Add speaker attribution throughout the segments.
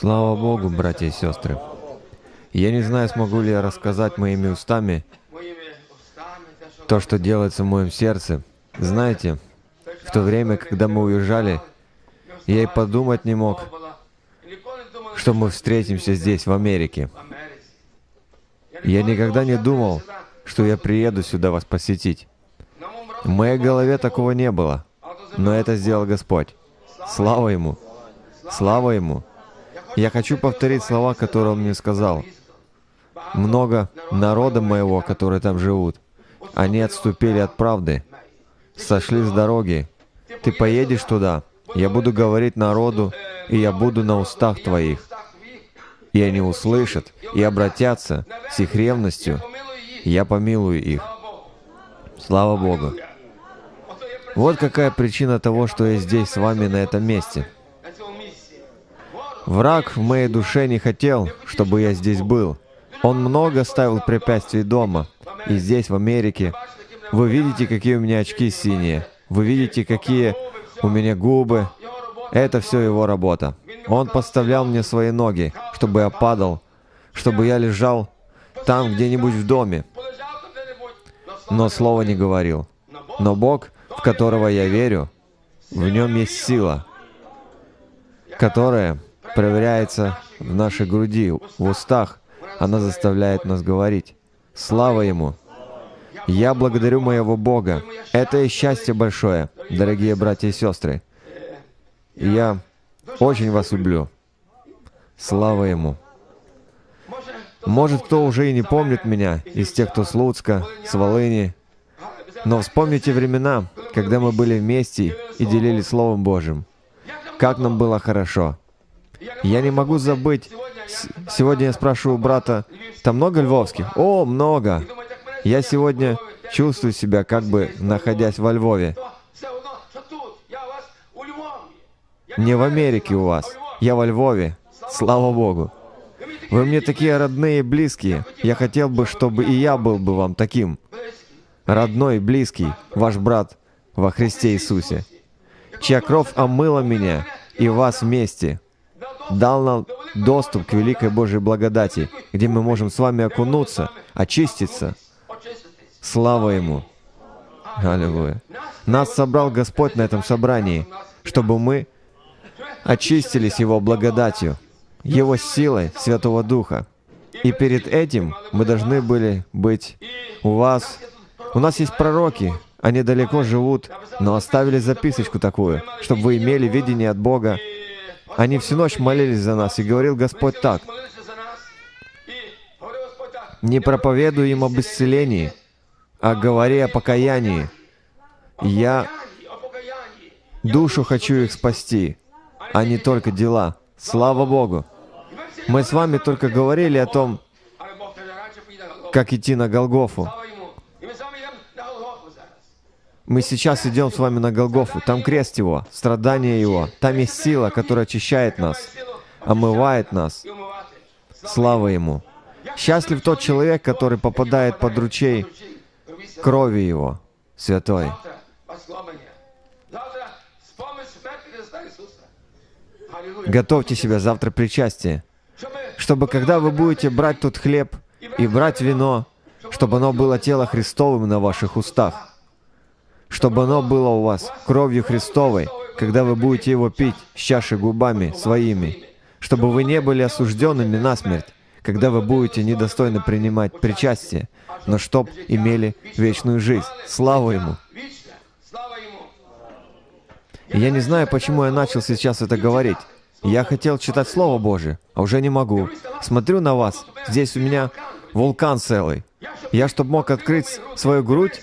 Speaker 1: Слава Богу, братья и сестры. Я не знаю, смогу ли я рассказать моими устами то, что делается в моем сердце. Знаете, в то время, когда мы уезжали, я и подумать не мог, что мы встретимся здесь, в Америке. Я никогда не думал, что я приеду сюда вас посетить. В моей голове такого не было, но это сделал Господь. Слава Ему! Слава Ему! Я хочу повторить слова, которые Он мне сказал. Много народа моего, которые там живут, они отступили от правды, сошли с дороги. Ты поедешь туда, я буду говорить народу, и я буду на устах твоих. И они услышат и обратятся с их ревностью, я помилую их. Слава Богу. Вот какая причина того, что я здесь с вами на этом месте. Враг в моей душе не хотел, чтобы я здесь был. Он много ставил препятствий дома. И здесь, в Америке, вы видите, какие у меня очки синие. Вы видите, какие у меня губы. Это все его работа. Он подставлял мне свои ноги, чтобы я падал, чтобы я лежал там где-нибудь в доме. Но слова не говорил. Но Бог, в которого я верю, в нем есть сила, которая проверяется в нашей груди, в устах. Она заставляет нас говорить. Слава Ему! Я благодарю моего Бога. Это и счастье большое, дорогие братья и сестры. Я очень вас люблю. Слава Ему! Может, кто уже и не помнит меня, из тех, кто с Луцка, с Волыни, но вспомните времена, когда мы были вместе и делили Словом Божьим. Как нам было хорошо. Я не могу забыть. Сегодня я спрашиваю брата, там много львовских? О, много. Я сегодня чувствую себя, как бы находясь во Львове. Не в Америке у вас. Я во Львове. Слава Богу. Вы мне такие родные и близкие. Я хотел бы, чтобы и я был бы вам таким. Родной, близкий, ваш брат во Христе Иисусе, чья кровь омыла меня и вас вместе дал нам доступ к великой Божьей благодати, где мы можем с вами окунуться, очиститься. Слава Ему! Аллилуйя! Нас собрал Господь на этом собрании, чтобы мы очистились Его благодатью, Его силой Святого Духа. И перед этим мы должны были быть у вас. У нас есть пророки, они далеко живут, но оставили записочку такую, чтобы вы имели видение от Бога они всю ночь молились за нас, и говорил Господь так, «Не проповедуй им об исцелении, а говори о покаянии. Я душу хочу их спасти, а не только дела. Слава Богу!» Мы с вами только говорили о том, как идти на Голгофу. Мы сейчас идем с вами на Голгофу. Там крест Его, страдания Его. Там есть сила, которая очищает нас, омывает нас. Слава Ему. Счастлив тот человек, который попадает под ручей крови Его, святой. Готовьте себя завтра причастие, чтобы когда вы будете брать тот хлеб и брать вино, чтобы оно было тело Христовым на ваших устах чтобы оно было у вас кровью Христовой, когда вы будете его пить с чаши губами своими, чтобы вы не были осужденными на смерть, когда вы будете недостойно принимать причастие, но чтоб имели вечную жизнь. Слава Ему! И я не знаю, почему я начал сейчас это говорить. Я хотел читать Слово Божие, а уже не могу. Смотрю на вас, здесь у меня вулкан целый. Я, чтобы мог открыть свою грудь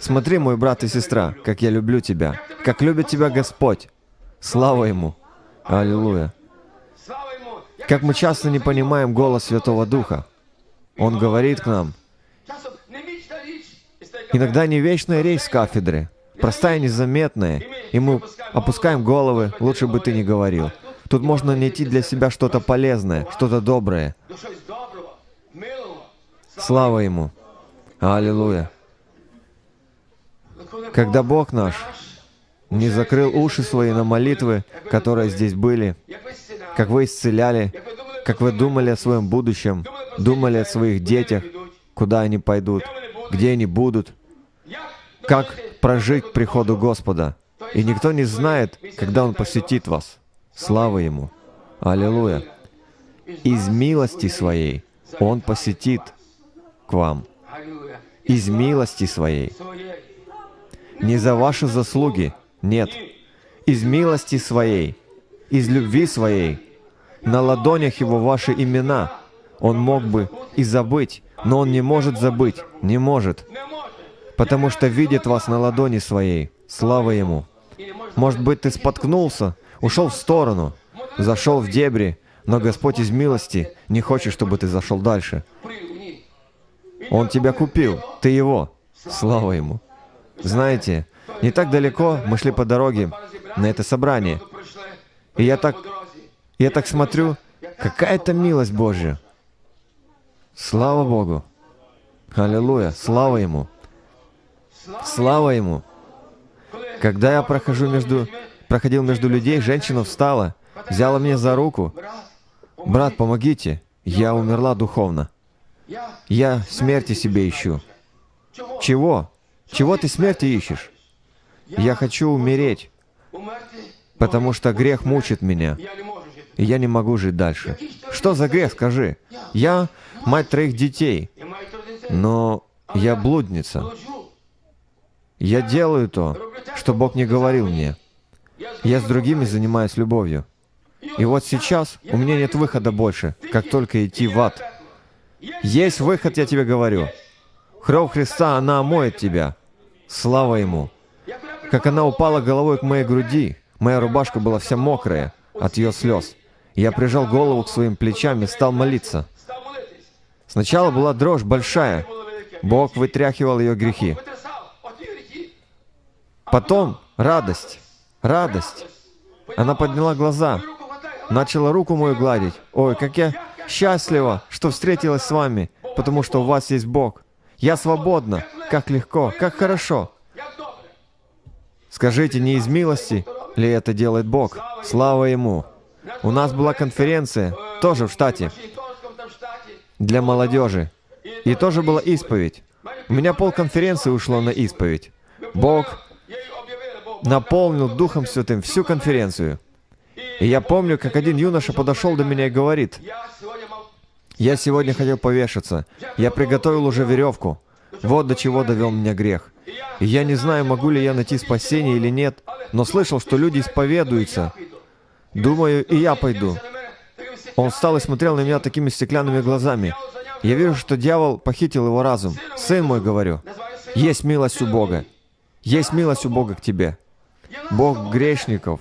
Speaker 1: Смотри, мой брат и сестра, как я люблю тебя, как любит тебя Господь. Слава Ему! Аллилуйя! Как мы часто не понимаем голос Святого Духа. Он говорит к нам. Иногда не вечная речь с кафедры, простая, незаметная, и мы опускаем головы, лучше бы ты не говорил. Тут можно найти для себя что-то полезное, что-то доброе. Слава Ему! Аллилуйя! Когда Бог наш не закрыл уши свои на молитвы, которые здесь были, как вы исцеляли, как вы думали о своем будущем, думали о своих детях, куда они пойдут, где они будут, как прожить к приходу Господа. И никто не знает, когда Он посетит вас. Слава Ему! Аллилуйя! Из милости Своей Он посетит к вам. Из милости Своей. Не за ваши заслуги, нет. Из милости Своей, из любви Своей. На ладонях Его ваши имена. Он мог бы и забыть, но Он не может забыть, не может, потому что видит вас на ладони Своей. Слава Ему! Может быть, ты споткнулся, ушел в сторону, зашел в дебри, но Господь из милости не хочет, чтобы ты зашел дальше. Он тебя купил, ты его. Слава Ему. Знаете, не так далеко мы шли по дороге на это собрание. И я так, я так смотрю, какая-то милость Божья. Слава Богу. Аллилуйя. Слава Ему. Слава Ему. Когда я прохожу между, проходил между людей, женщина встала, взяла меня за руку. «Брат, помогите, я умерла духовно. Я смерти себе ищу». «Чего? Чего ты смерти ищешь?» «Я хочу умереть, потому что грех мучит меня, и я не могу жить дальше». «Что за грех, скажи?» «Я мать троих детей, но я блудница. Я делаю то, что Бог не говорил мне. Я с другими занимаюсь любовью. И вот сейчас у меня нет выхода больше, как только идти в ад. Есть выход, я тебе говорю. Кровь Христа, она омоет тебя. Слава Ему. Как она упала головой к моей груди, моя рубашка была вся мокрая от ее слез. Я прижал голову к своим плечам и стал молиться. Сначала была дрожь большая. Бог вытряхивал ее грехи. Потом радость, радость. Она подняла глаза, начала руку мою гладить. Ой, как я счастлива, что встретилась с вами, потому что у вас есть Бог. Я свободна, как легко, как хорошо. Скажите, не из милости ли это делает Бог? Слава Ему! У нас была конференция, тоже в штате, для молодежи. И тоже была исповедь. У меня пол конференции ушло на исповедь. Бог наполнил Духом Святым всю конференцию. И я помню, как один юноша подошел до меня и говорит, «Я сегодня хотел повешаться. Я приготовил уже веревку. Вот до чего довел меня грех. И я не знаю, могу ли я найти спасение или нет, но слышал, что люди исповедуются. Думаю, и я пойду». Он встал и смотрел на меня такими стеклянными глазами. Я вижу, что дьявол похитил его разум. «Сын мой, — говорю, — есть милость у Бога. Есть милость у Бога к тебе. Бог грешников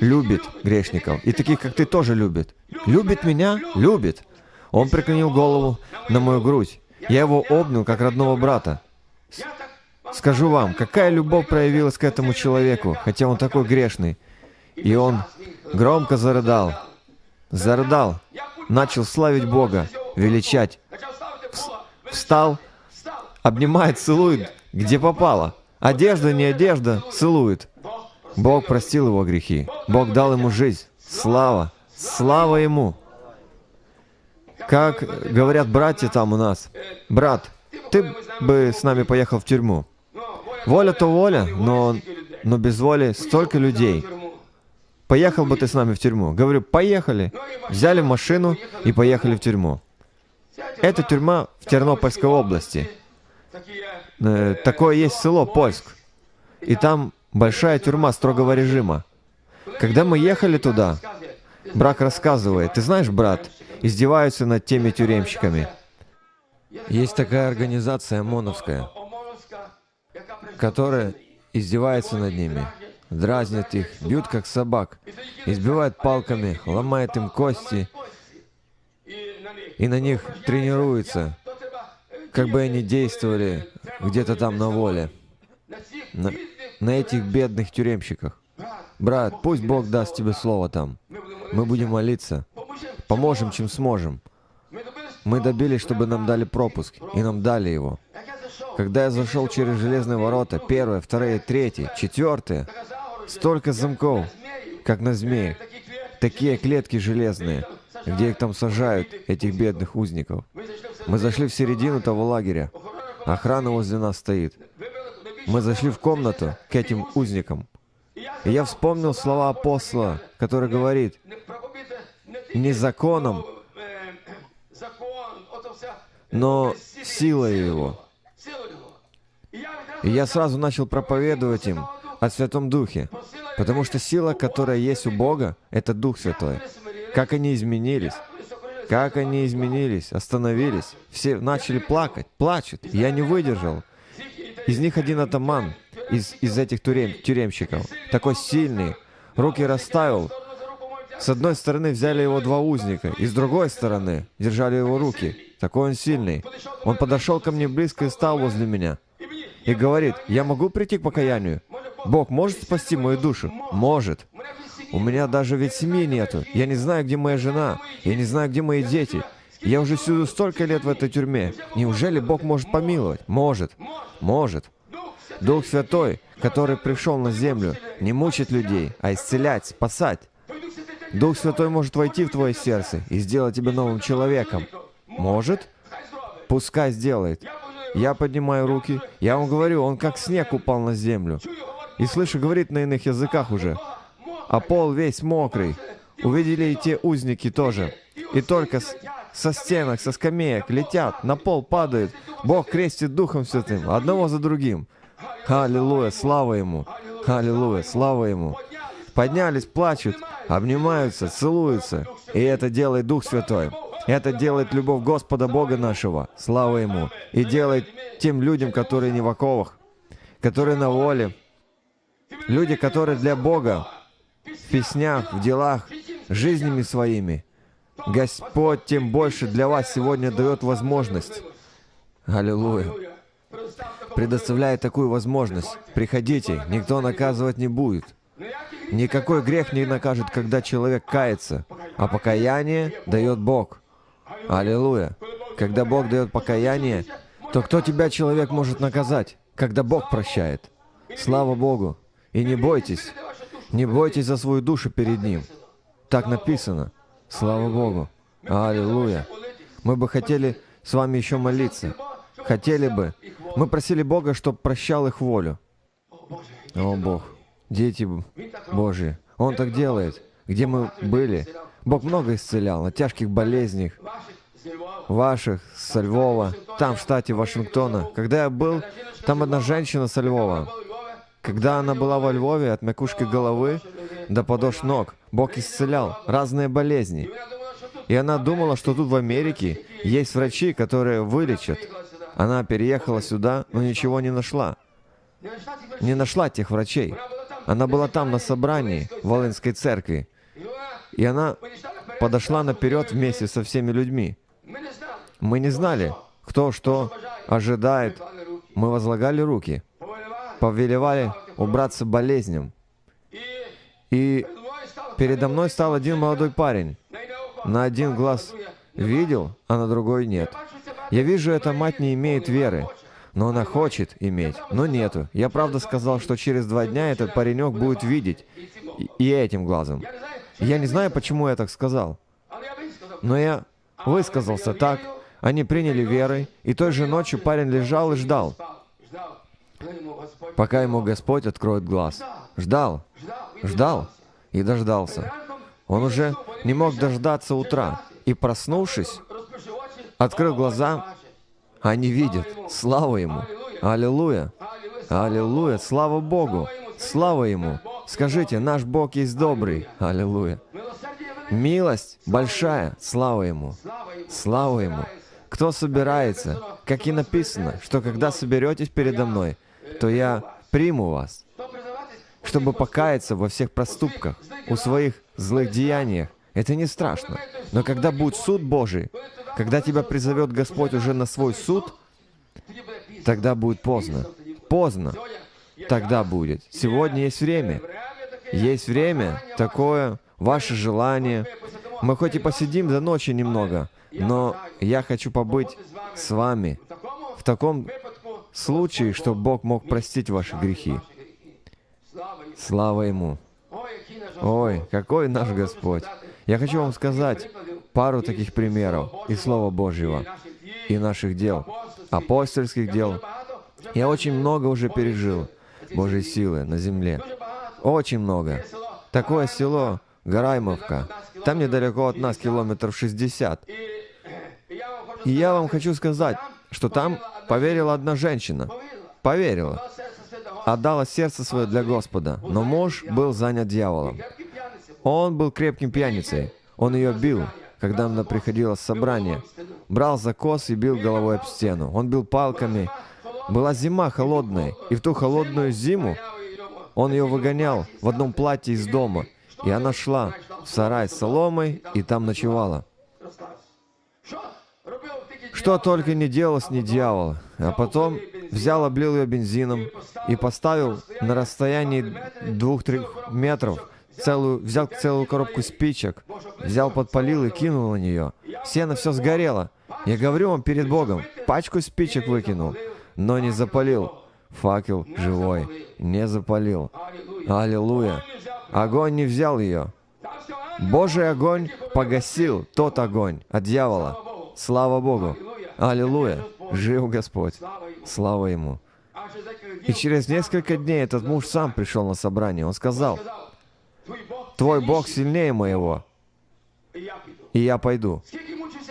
Speaker 1: любит грешников. И таких, как ты, тоже любит. Любит меня? Любит. Он преклонил голову на мою грудь. Я его обнял, как родного брата. Скажу вам, какая любовь проявилась к этому человеку, хотя он такой грешный. И он громко зарыдал. Зарыдал. Начал славить Бога, величать. Встал, обнимает, целует, где попало. Одежда, не одежда, целует. Бог простил его грехи. Бог дал ему жизнь. Слава! Слава ему! Как говорят братья там у нас, брат, ты бы с нами поехал в тюрьму. Воля то воля, но, но без воли столько людей. Поехал бы ты с нами в тюрьму. Говорю, поехали. Взяли машину и поехали в тюрьму. Это тюрьма в Тернопольской области. Э, такое есть село Польск. И там большая тюрьма строгого режима. Когда мы ехали туда, брак рассказывает, ты знаешь, брат, издеваются над теми тюремщиками. Есть такая организация ОМОНовская, которая издевается над ними, дразнит их, бьют как собак, избивает палками, ломает им кости, и на них тренируются, как бы они действовали где-то там на воле. На на этих бедных тюремщиках. Брат, пусть Бог даст тебе слово там. Мы будем молиться. Поможем, чем сможем. Мы добились, чтобы нам дали пропуск, и нам дали его. Когда я зашел через железные ворота, первое, второе, третье, четвертое, столько замков, как на змеях, такие клетки железные, где их там сажают, этих бедных узников. Мы зашли в середину того лагеря. Охрана возле нас стоит. Мы зашли в комнату к этим узникам. И я вспомнил слова апостола, который говорит, не законом, но силой его. И я сразу начал проповедовать им о Святом Духе, потому что сила, которая есть у Бога, это Дух Святой. Как они изменились, как они изменились, остановились. Все начали плакать, плачут. Я не выдержал. Из них один атаман, из, из этих тюрем, тюремщиков, такой сильный, руки расставил. С одной стороны взяли его два узника, и с другой стороны держали его руки. Такой он сильный. Он подошел ко мне близко и стал возле меня. И говорит, я могу прийти к покаянию? Бог может спасти мою душу? Может. У меня даже ведь семьи нету. Я не знаю, где моя жена. Я не знаю, где мои дети. Я уже сижу столько лет в этой тюрьме. Неужели Бог может помиловать? Может. Может. Дух Святой, который пришел на землю, не мучить людей, а исцелять, спасать. Дух Святой может войти в твое сердце и сделать тебя новым человеком. Может? Пускай сделает. Я поднимаю руки, я вам говорю, он как снег упал на землю. И слышу, говорит на иных языках уже. А пол весь мокрый. Увидели и те узники тоже. И только с, со стенок, со скамеек летят, на пол падают. Бог крестит Духом Святым, одного за другим. Аллилуйя, слава Ему! Аллилуйя, слава Ему! Поднялись, плачут, обнимаются, целуются. И это делает Дух Святой. Это делает любовь Господа Бога нашего, слава Ему, и делает тем людям, которые не в оковах, которые на воле, люди, которые для Бога, в песнях, в делах, жизнями своими. Господь тем больше для вас сегодня дает возможность. Аллилуйя. Предоставляет такую возможность. Приходите, никто наказывать не будет. Никакой грех не накажет, когда человек кается, а покаяние дает Бог. Аллилуйя. Когда Бог дает покаяние, то кто тебя, человек, может наказать, когда Бог прощает? Слава Богу. И не бойтесь. Не бойтесь за свою душу перед Ним. Так написано. Слава Богу. Аллилуйя. Мы бы хотели с вами еще молиться. Хотели бы. Мы просили Бога, чтобы прощал их волю. О, Бог. Дети Божьи. Он так делает. Где мы были, Бог много исцелял от тяжких болезней, ваших, со Львова, там, в штате Вашингтона. Когда я был, там одна женщина со Львова. Когда она была во Львове, от макушки головы до подошв ног, Бог исцелял разные болезни. И она думала, что тут в Америке есть врачи, которые вылечат. Она переехала сюда, но ничего не нашла. Не нашла тех врачей. Она была там на собрании в Волынской церкви. И она подошла наперед вместе со всеми людьми. Мы не знали, кто что ожидает. Мы возлагали руки, повелевали убраться болезням. И передо мной стал один молодой парень. На один глаз видел, а на другой нет. Я вижу, эта мать не имеет веры, но она хочет иметь, но нету. Я правда сказал, что через два дня этот паренек будет видеть и этим глазом. Я не знаю, почему я так сказал, но я высказался так. Они приняли верой, и той же ночью парень лежал и ждал, пока ему Господь откроет глаз. Ждал, ждал и дождался. Он уже не мог дождаться утра, и проснувшись, открыл глаза, они видят. Слава Ему! Аллилуйя! Аллилуйя! Слава Богу! Слава Ему! Скажите, наш Бог есть добрый. Аллилуйя. Милость большая. Слава Ему. Слава Ему. Кто собирается, как и написано, что когда соберетесь передо мной, то я приму вас, чтобы покаяться во всех проступках, у своих злых деяниях. Это не страшно. Но когда будет суд Божий, когда тебя призовет Господь уже на свой суд, тогда будет поздно. Поздно тогда будет. Сегодня есть время. Есть время такое, ваше желание. Мы хоть и посидим до ночи немного, но я хочу побыть с вами в таком случае, чтобы Бог мог простить ваши грехи. Слава Ему. Ой, какой наш Господь! Я хочу вам сказать пару таких примеров из Слова Божьего и наших дел, апостольских дел. Я очень много уже пережил Божьей силы на земле. Очень много. Такое село Гараймовка. Там недалеко от нас километров 60. И я вам хочу сказать, что там поверила одна женщина. Поверила. Отдала сердце свое для Господа. Но муж был занят дьяволом. Он был крепким пьяницей. Он ее бил, когда она приходила с собрания. Брал за кос и бил головой об стену. Он бил палками. Была зима холодная, и в ту холодную зиму он ее выгонял в одном платье из дома. И она шла в сарай с соломой и там ночевала. Что только не делал с ней дьявол. А потом взял, облил ее бензином и поставил на расстоянии двух-трех метров целую, взял целую коробку спичек, взял, подпалил и кинул на нее. Сено все сгорело. Я говорю вам перед Богом, пачку спичек выкинул, но не запалил. Факел живой, не запалил. Аллилуйя. Огонь не взял ее. Божий огонь погасил тот огонь от дьявола. Слава Богу. Аллилуйя. Жив Господь. Слава Ему. И через несколько дней этот муж сам пришел на собрание. Он сказал, «Твой Бог сильнее моего, и я пойду».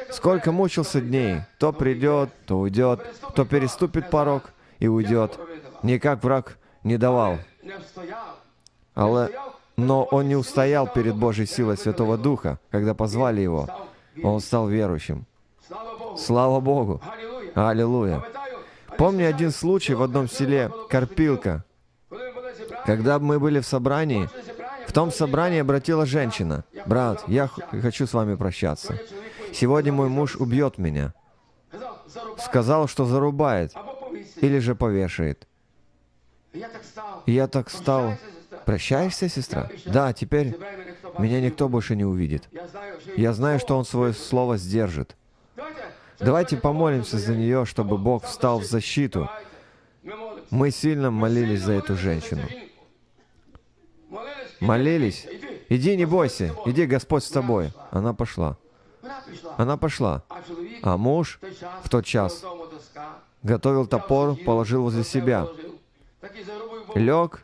Speaker 1: Сколько мучился дней, то придет, то уйдет, то переступит порог и уйдет. Никак враг не давал. Але, но он не устоял перед Божьей силой Святого Духа, когда позвали его. Он стал верующим. Слава Богу! Аллилуйя! Помню один случай в одном селе Карпилка. Когда мы были в собрании, в том собрании обратила женщина. «Брат, я хочу с вами прощаться. Сегодня мой муж убьет меня». Сказал, что зарубает или же повешает. Я так стал. Прощаешься, сестра? Да, теперь меня никто больше не увидит. Я знаю, что он свое слово сдержит. Давайте помолимся за нее, чтобы Бог встал в защиту. Мы сильно молились за эту женщину. Молились. Иди, не бойся. Иди, Господь с тобой. Она пошла. Она пошла. А муж в тот час готовил топор, положил возле себя, лег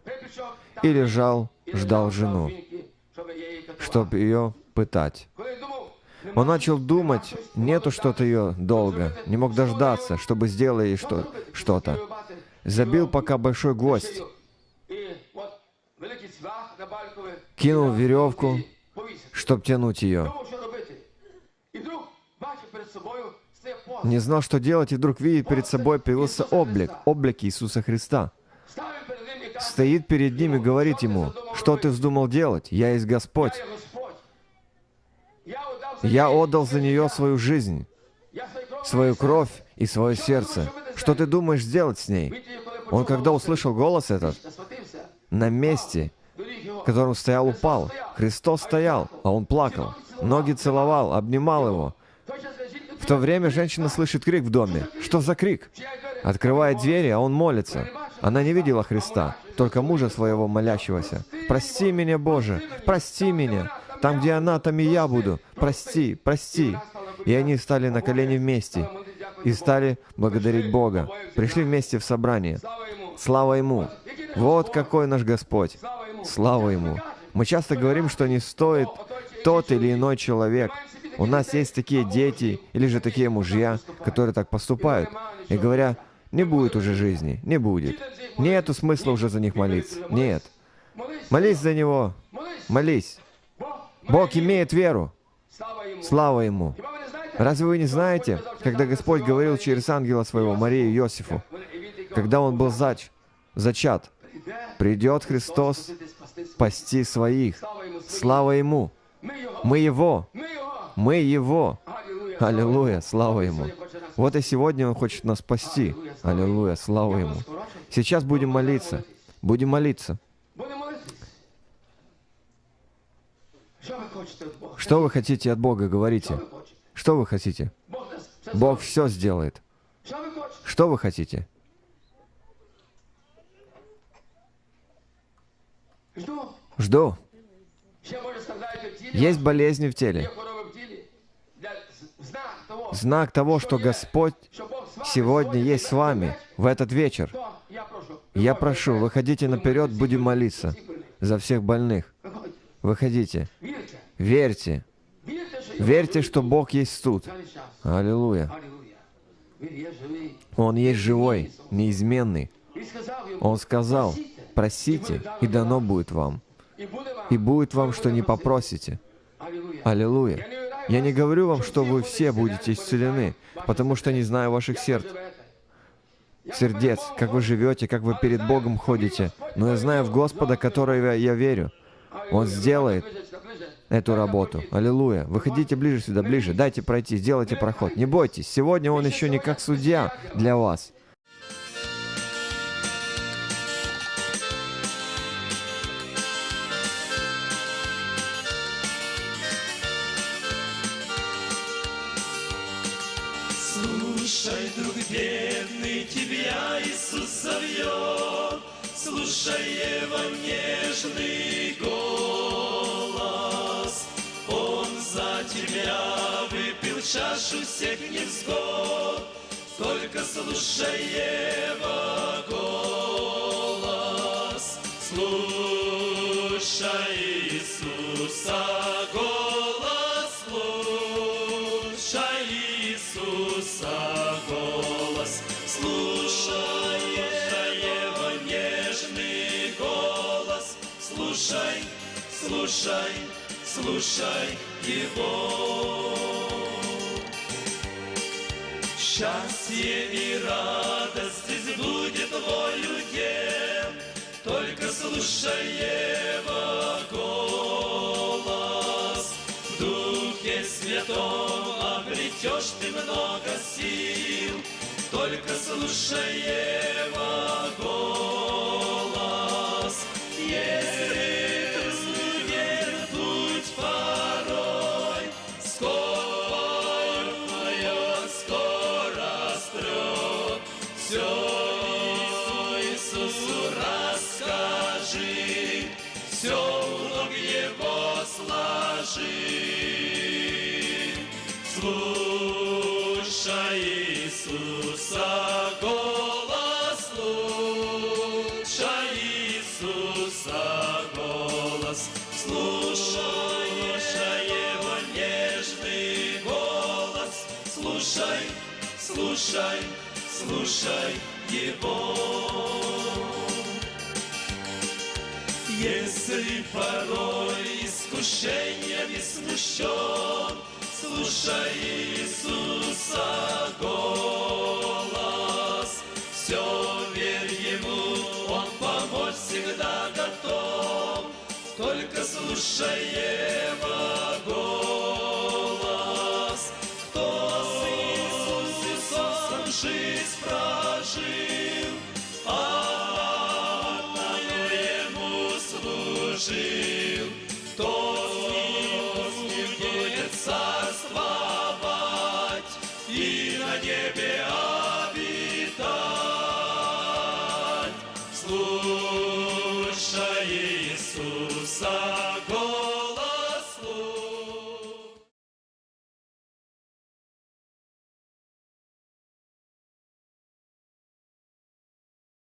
Speaker 1: и лежал, ждал жену, чтобы ее пытать. Он начал думать, нету что-то ее долго, не мог дождаться, чтобы сделать ей что- что-то. Забил пока большой гвоздь, кинул веревку, чтобы тянуть ее. Не знал, что делать, и вдруг видит перед собой появился облик, облик Иисуса Христа. Стоит перед ним и говорит ему, что ты вздумал делать? Я есть Господь. Я отдал за нее свою жизнь, свою кровь и свое сердце. Что ты думаешь сделать с ней? Он, когда услышал голос этот, на месте, в котором стоял, упал. Христос стоял, а он плакал. Ноги целовал, обнимал его. В то время женщина слышит крик в доме. Что за крик? Открывает двери, а он молится. Она не видела Христа, только мужа своего молящегося. «Прости меня, Боже! Прости меня! Там, где она, там и я буду! Прости! Прости!» И они стали на колени вместе и стали благодарить Бога. Пришли вместе в собрание. Слава Ему! Вот какой наш Господь! Слава Ему! Мы часто говорим, что не стоит тот или иной человек. У нас есть такие дети или же такие мужья, которые так поступают. И говоря, не будет уже жизни, не будет. Нету смысла уже за них молиться. Нет. Молись за него. Молись. Бог имеет веру. Слава Ему. Разве вы не знаете, когда Господь говорил через ангела своего Марии и Иосифу, когда он был зач, зачат, придет Христос спасти своих. Слава Ему. Мы Его. Мы Его. Аллилуйя. Слава Ему. Вот и сегодня Он хочет нас спасти. Аллилуйя. Слава Ему. Сейчас будем молиться. Будем молиться. Что вы хотите от Бога, говорите? Что вы хотите? Бог все сделает. Что вы хотите? Жду. Есть болезни в теле. Знак того, что Господь сегодня есть с вами в этот вечер. Я прошу, выходите наперед, будем молиться за всех больных. Выходите. Верьте. Верьте, что Бог есть тут. Аллилуйя. Он есть живой, неизменный. Он сказал, просите, и дано будет вам. И будет вам, что не попросите. Аллилуйя. Я не говорю вам, что вы все будете исцелены, потому что не знаю ваших сердц. Сердец, как вы живете, как вы перед Богом ходите. Но я знаю в Господа, которого я верю. Он сделает эту работу. Аллилуйя. Выходите ближе сюда, ближе. Дайте пройти, сделайте проход. Не бойтесь. Сегодня Он еще не как судья для вас.
Speaker 2: Бедный, тебя Иисус зовет, Слушай его нежный голос. Он за тебя выпил чашу всех невзгод, Только слушай его слушай, слушай его. Счастье и радость здесь будет волю дем, Только слушай его голос. В Духе Святом обретешь ты много сил, Только слушай его Иисусу расскажи, Все у ног Его сложи. Слушай Иисуса голос, слушай Иисуса голос, слушай Его нежный голос, слушай, слушай, слушай Его. Если порой искушениями смущен, Слушай Иисуса голос, Все верь Ему, Он помочь всегда готов, Только слушай